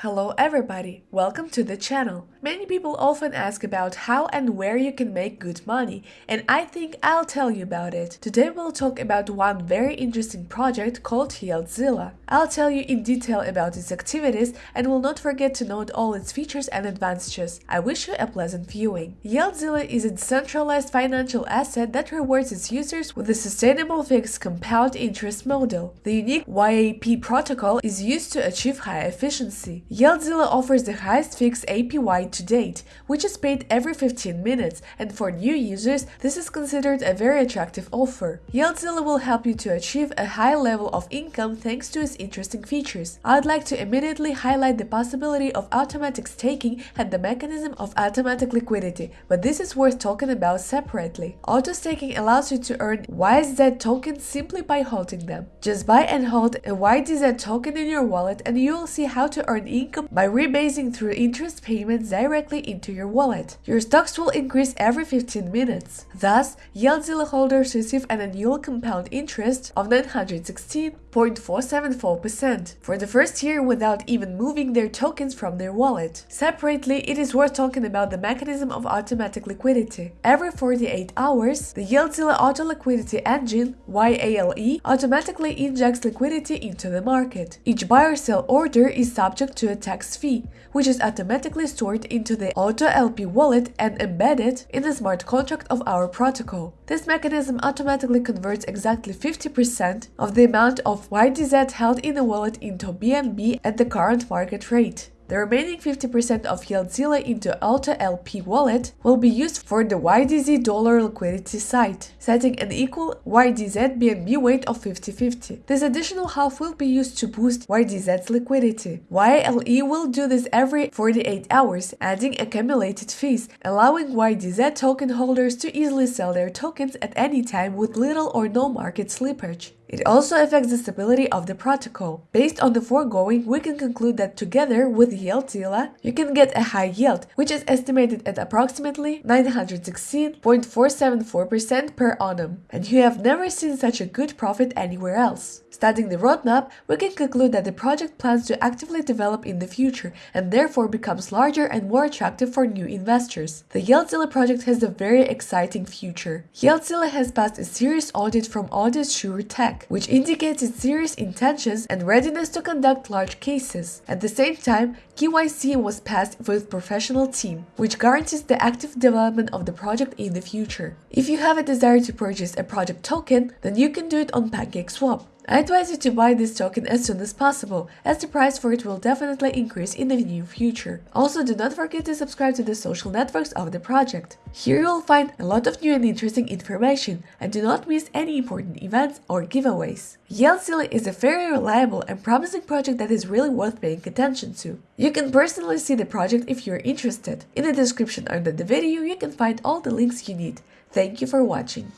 Hello everybody, welcome to the channel. Many people often ask about how and where you can make good money and I think I'll tell you about it. Today we'll talk about one very interesting project called Yieldzilla. I'll tell you in detail about its activities and will not forget to note all its features and advantages. I wish you a pleasant viewing. Yieldzilla is a decentralized financial asset that rewards its users with a sustainable fixed compound interest model. The unique YAP protocol is used to achieve high efficiency. Yieldzilla offers the highest fixed APY to date, which is paid every 15 minutes, and for new users, this is considered a very attractive offer. Yieldzilla will help you to achieve a high level of income thanks to its interesting features. I'd like to immediately highlight the possibility of automatic staking and the mechanism of automatic liquidity, but this is worth talking about separately. Auto staking allows you to earn YZ tokens simply by holding them. Just buy and hold a YDZ token in your wallet and you will see how to earn income by rebasing through interest payments directly into your wallet. Your stocks will increase every 15 minutes. Thus, Yieldzilla holders receive an annual compound interest of 916.474% for the first year without even moving their tokens from their wallet. Separately, it is worth talking about the mechanism of automatic liquidity. Every 48 hours, the Yieldzilla Auto Liquidity Engine YALE automatically injects liquidity into the market. Each buy or sell order is subject to a tax fee, which is automatically stored into the Auto LP wallet and embedded in the smart contract of our protocol. This mechanism automatically converts exactly 50% of the amount of YDZ held in the wallet into BNB at the current market rate. The remaining 50% of Yieldzilla into AutoLP wallet will be used for the YDZ dollar liquidity site, setting an equal YDZ BNB weight of 50-50. This additional half will be used to boost YDZ's liquidity. YLE will do this every 48 hours, adding accumulated fees, allowing YDZ token holders to easily sell their tokens at any time with little or no market slippage. It also affects the stability of the protocol. Based on the foregoing, we can conclude that together with Yieldzilla, you can get a high yield, which is estimated at approximately 916.474% per annum, and you have never seen such a good profit anywhere else. Studying the roadmap, we can conclude that the project plans to actively develop in the future and therefore becomes larger and more attractive for new investors. The Yieldzilla project has a very exciting future. Yieldzilla has passed a serious audit from Audit Sure Tech, which indicates its serious intentions and readiness to conduct large cases. At the same time, KYC was passed with professional team, which guarantees the active development of the project in the future. If you have a desire to purchase a project token, then you can do it on PancakeSwap. I advise you to buy this token as soon as possible, as the price for it will definitely increase in the near future. Also, do not forget to subscribe to the social networks of the project. Here you will find a lot of new and interesting information, and do not miss any important events or giveaways. Yieldzilla is a very reliable and promising project that is really worth paying attention to. You can personally see the project if you're interested. In the description under the video, you can find all the links you need. Thank you for watching.